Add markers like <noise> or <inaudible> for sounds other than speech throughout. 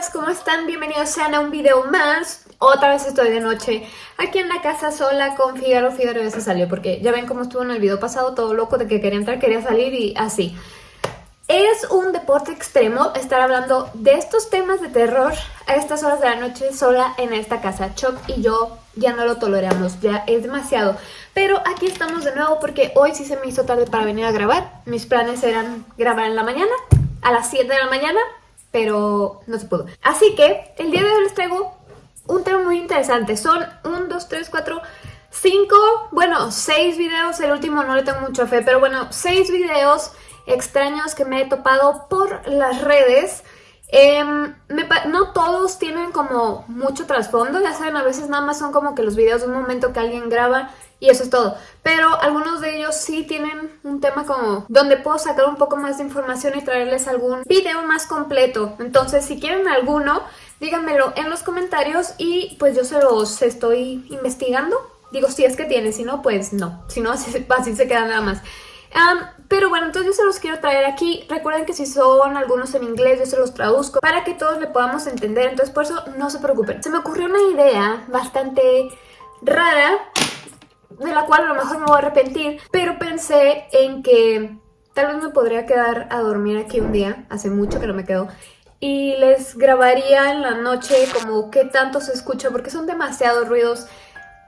buenas, ¿cómo están? Bienvenidos sean a un video más. Otra vez estoy de noche aquí en la casa sola con Figaro. Figaro ya se salió porque ya ven cómo estuvo en el video pasado todo loco de que quería entrar, quería salir y así. Es un deporte extremo estar hablando de estos temas de terror a estas horas de la noche sola en esta casa. Chuck y yo ya no lo toleramos, ya es demasiado. Pero aquí estamos de nuevo porque hoy sí se me hizo tarde para venir a grabar. Mis planes eran grabar en la mañana, a las 7 de la mañana, pero no se pudo. Así que el día de hoy les traigo un tema muy interesante. Son 1, 2, 3, 4, 5, bueno, 6 videos. El último no le tengo mucha fe, pero bueno, 6 videos extraños que me he topado por las redes. Eh, no todos tienen como mucho trasfondo, ya saben, a veces nada más son como que los videos de un momento que alguien graba y eso es todo. Pero algunos de ellos sí tienen un tema como donde puedo sacar un poco más de información y traerles algún video más completo. Entonces, si quieren alguno, díganmelo en los comentarios y pues yo se los estoy investigando. Digo, si es que tiene, si no, pues no. Si no, <laughs> así, así se queda nada más. pero bueno, entonces yo se los quiero traer aquí. Recuerden que si son algunos en inglés, yo se los traduzco para que todos le podamos entender. Entonces por eso no se preocupen. Se me ocurrió una idea bastante rara de la cual a lo mejor me voy a arrepentir, pero pensé en que tal vez me podría quedar a dormir aquí un día, hace mucho que no me quedo, y les grabaría en la noche como qué tanto se escucha, porque son demasiados ruidos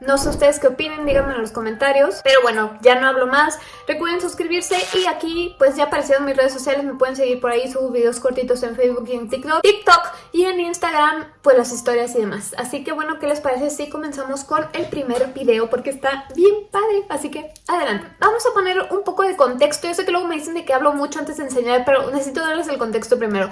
no sé ustedes qué opinen, díganme en los comentarios. Pero bueno, ya no hablo más. Recuerden suscribirse y aquí pues ya aparecieron mis redes sociales. Me pueden seguir por ahí, subo videos cortitos en Facebook y en TikTok. TikTok y en Instagram pues las historias y demás. Así que bueno, ¿qué les parece si comenzamos con el primer video? Porque está bien padre, así que adelante. Vamos a poner un poco de contexto. Yo sé que luego me dicen de que hablo mucho antes de enseñar, pero necesito darles el contexto primero.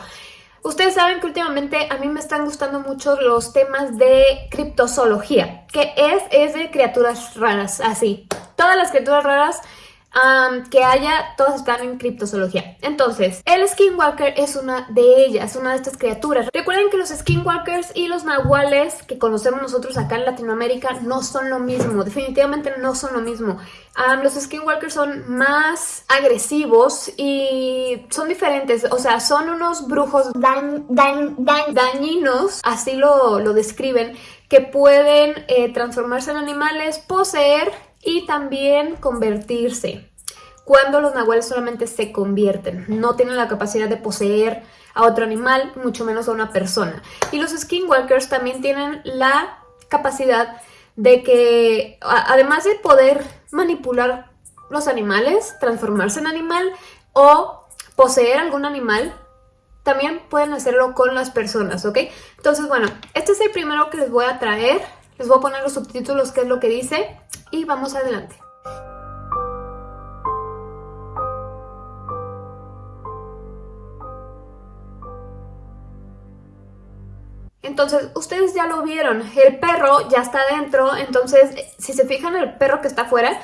Ustedes saben que últimamente a mí me están gustando mucho los temas de criptozoología, que es, es de criaturas raras, así. Todas las criaturas raras que haya, todas están en criptozoología. Entonces, el Skinwalker es una de ellas, una de estas criaturas. Recuerden que los Skinwalkers y los nahuales que conocemos nosotros acá en Latinoamérica no son lo mismo, definitivamente no son lo mismo. los Skinwalkers son más agresivos y son diferentes, o sea, son unos brujos dañinos, así lo, lo describen, que pueden eh, transformarse en animales, poseer y también convertirse. Cuando los nahuales solamente se convierten, no tienen la capacidad de poseer a otro animal, mucho menos a una persona. Y los skinwalkers también tienen la capacidad de que, además de poder manipular los animales, transformarse en animal o poseer algún animal, también pueden hacerlo con las personas, ¿ok? Entonces, bueno, este es el primero que les voy a traer. Les voy a poner los subtítulos, qué es lo que dice, y vamos adelante. Entonces, ustedes ya lo vieron, el perro ya está adentro, entonces, si se fijan, el perro que está afuera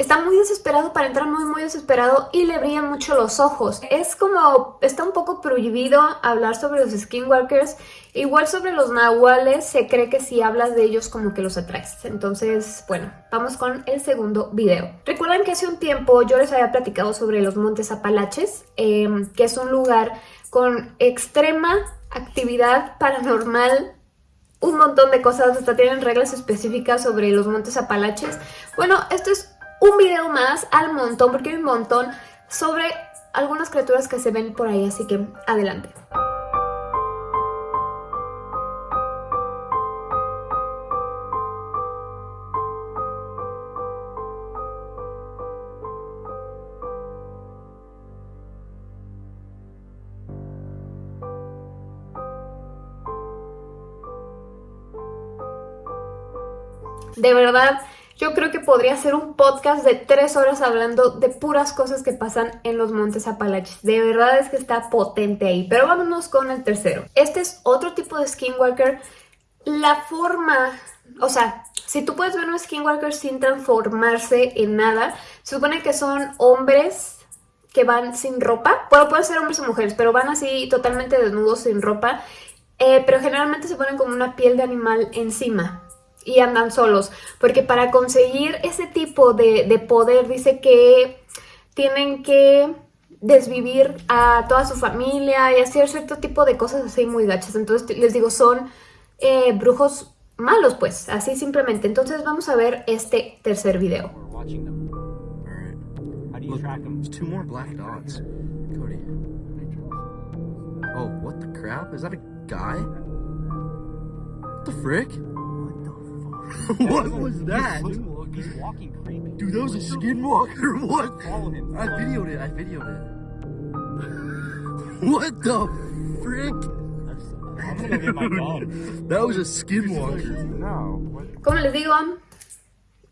está muy desesperado para entrar, muy muy desesperado y le brillan mucho los ojos. Es como, está un poco prohibido hablar sobre los skinwalkers, igual sobre los nahuales se cree que si hablas de ellos como que los atraes. Entonces, bueno, vamos con el segundo video. Recuerdan que hace un tiempo yo les había platicado sobre los Montes Apalaches, em, que es un lugar con extrema actividad paranormal un montón de cosas, hasta tienen reglas específicas sobre los montes Apalaches. Bueno, esto es un video más al montón, porque hay un montón sobre algunas criaturas que se ven por ahí, así que adelante. De verdad, yo creo que podría ser un podcast de tres horas hablando de puras cosas que pasan en los Montes Apalaches. De verdad es que está potente ahí. Pero vámonos con el tercero. Este es otro tipo de Skinwalker. La forma... O sea, si tú puedes ver un Skinwalker sin transformarse en nada, se supone que son hombres que van sin ropa. Bueno, pueden ser hombres o mujeres, pero van así totalmente desnudos, sin ropa. Eh, pero generalmente se ponen como una piel de animal encima y andan solos, porque para conseguir ese tipo de, poder dice que tienen que desvivir a toda su familia y hacer cierto tipo de cosas así muy gachas. Entonces les digo, son eh, brujos malos pues, así simplemente. Entonces vamos a ver este tercer video. Oh, what the crap? Is that a guy? What the frick? <laughs> what was that? He's walking creepy. Dude, that was a skinwalker. <laughs> What? Follow him. I videoed it. I videoed it. <laughs> what the frick? That was a skinwalker. No. Como les digo,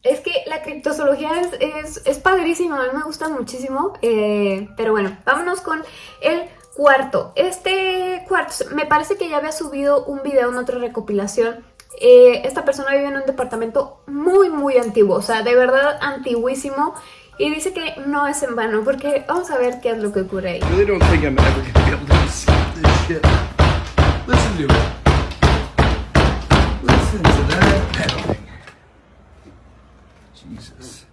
es que la criptozoología es, es, es padrísima, a mí me gusta muchísimo. eh, pero bueno, vámonos con el cuarto. Este cuarto, me parece que ya había subido un video en otra recopilación. Eh, esta persona vive en un departamento muy, muy antiguo, o sea, de verdad antiguísimo. Y dice que no es en vano, porque vamos a ver qué es lo que ocurre ahí. Listen. Jesus.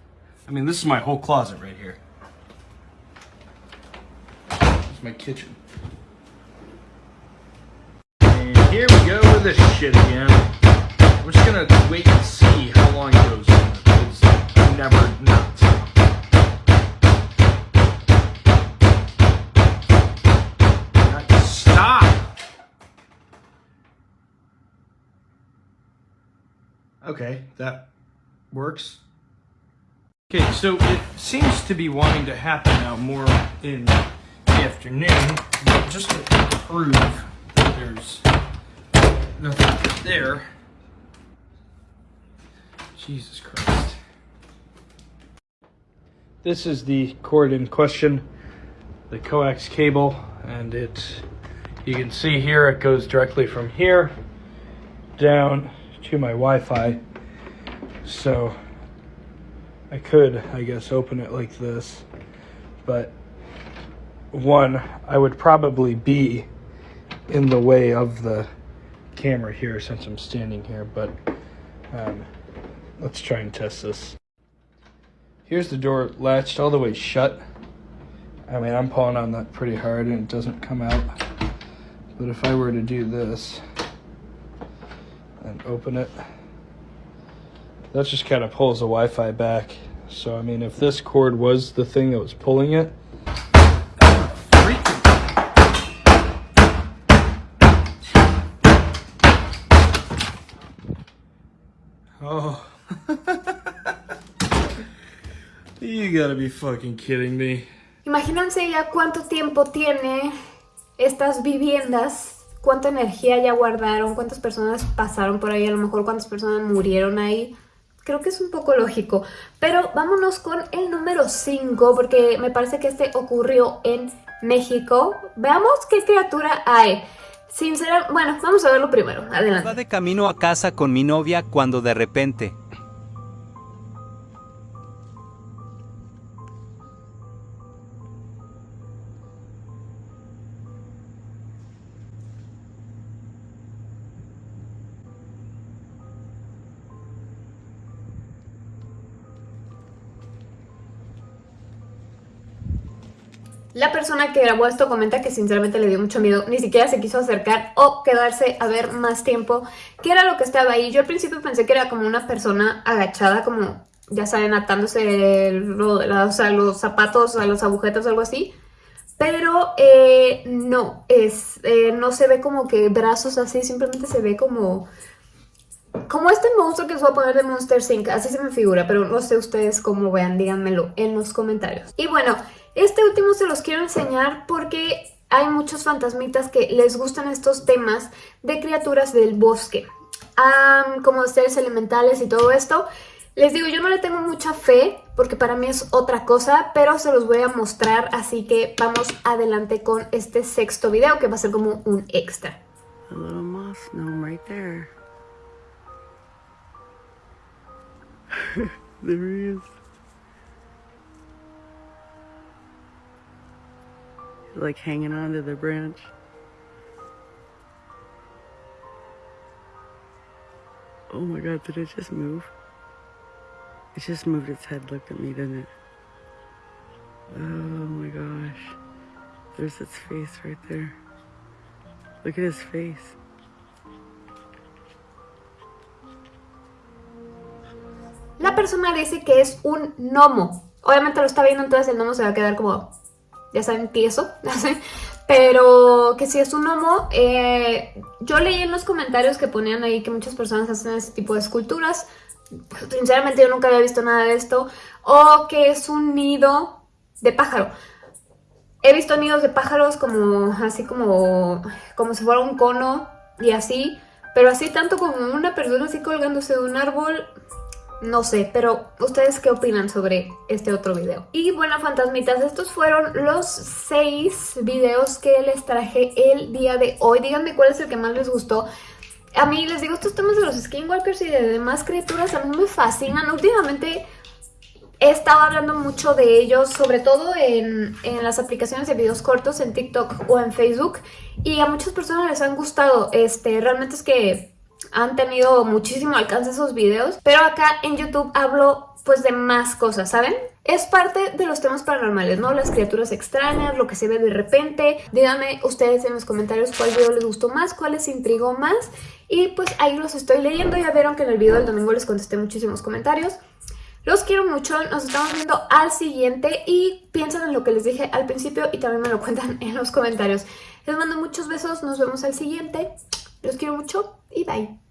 I mean, this is my whole closet right here. This is my kitchen. And here we go with this shit again. We're just gonna wait and see how long it goes. It's never not. Stop! Okay, that works. Okay, so it seems to be wanting to happen now more in the afternoon, but just to prove that there's nothing there. Jesus Christ. This is the cord in question, the coax cable, and it, you can see here, it goes directly from here down to my Wi-Fi. So I could, I guess, open it like this, but one, I would probably be in the way of the camera here since I'm standing here, but um, let's try and test this. Here's the door latched all the way shut. I mean, I'm pulling on that pretty hard and it doesn't come out. But if I were to do this and open it, that just kind of pulls the Wi-Fi back. So, I mean, if this cord was the thing that was pulling it, you gotta be fucking kidding me. Imagínense ya cuánto tiempo tiene estas viviendas, cuánta energía ya guardaron, cuántas personas pasaron por ahí, a lo mejor cuántas personas murieron ahí. Creo que es un poco lógico. Pero vámonos con el número 5, porque me parece que este ocurrió en México. Veamos qué criatura hay. Sinceramente, bueno, vamos a verlo primero. Adelante. de camino a casa con mi novia cuando de repente La persona que grabó esto comenta que sinceramente le dio mucho miedo, ni siquiera se quiso acercar o quedarse a ver más tiempo qué era lo que estaba ahí. Yo al principio pensé que era como una persona agachada, como ya saben, atándose los zapatos a los agujetas o algo así. Pero eh, no, es, eh, no se ve como que brazos así, simplemente se ve como... Como este monstruo que os voy a poner de Monster Inc. Así se me figura, pero no sé ustedes cómo vean, díganmelo en los comentarios. Y bueno, este último se los quiero enseñar porque hay muchos fantasmitas que les gustan estos temas de criaturas del bosque. Am, como seres elementales y todo esto. Les digo, yo no le tengo mucha fe porque para mí es otra cosa, pero se los voy a mostrar, así que vamos adelante con este sexto video que va a ser como un extra. A little moss gnome right there. <laughs> there he is. Like hanging onto the branch. Oh my god, did it just move? It just moved its head, looked at me, didn't it? Oh my gosh. There's its face right there. Look at his face. La persona dice que es un gnomo. Obviamente lo está viendo, entonces el gnomo se va a quedar como, ya saben, tieso. <laughs> Pero que si es un gnomo, eh, yo leí en los comentarios que ponían ahí que muchas personas hacen ese tipo de esculturas. Sinceramente yo nunca había visto nada de esto. O que es un nido de pájaro. He visto nidos de pájaros como así como, como si fuera un cono y así. Pero así tanto como una persona así colgándose de un árbol, no sé, pero ¿ustedes qué opinan sobre este otro video? Y bueno, fantasmitas, estos fueron los seis videos que les traje el día de hoy. Díganme cuál es el que más les gustó. A mí les digo, estos temas de los skinwalkers y de demás criaturas a mí me fascinan. Últimamente he estado hablando mucho de ellos, sobre todo en, en, las aplicaciones de videos cortos en TikTok o en Facebook. Y a muchas personas les han gustado. Este, realmente es que han tenido muchísimo alcance esos videos, pero acá en YouTube hablo pues de más cosas, ¿saben? Es parte de los temas paranormales, ¿no? Las criaturas extrañas, lo que se ve de repente. Díganme ustedes en los comentarios cuál video les gustó más, cuál les intrigó más. Y pues ahí los estoy leyendo. Ya vieron que en el video del domingo les contesté muchísimos comentarios. Los quiero mucho, nos estamos viendo al siguiente y piensen en lo que les dije al principio y también me lo cuentan <laughs> en los comentarios. Les mando muchos besos, nos vemos al siguiente. Los quiero mucho y bye.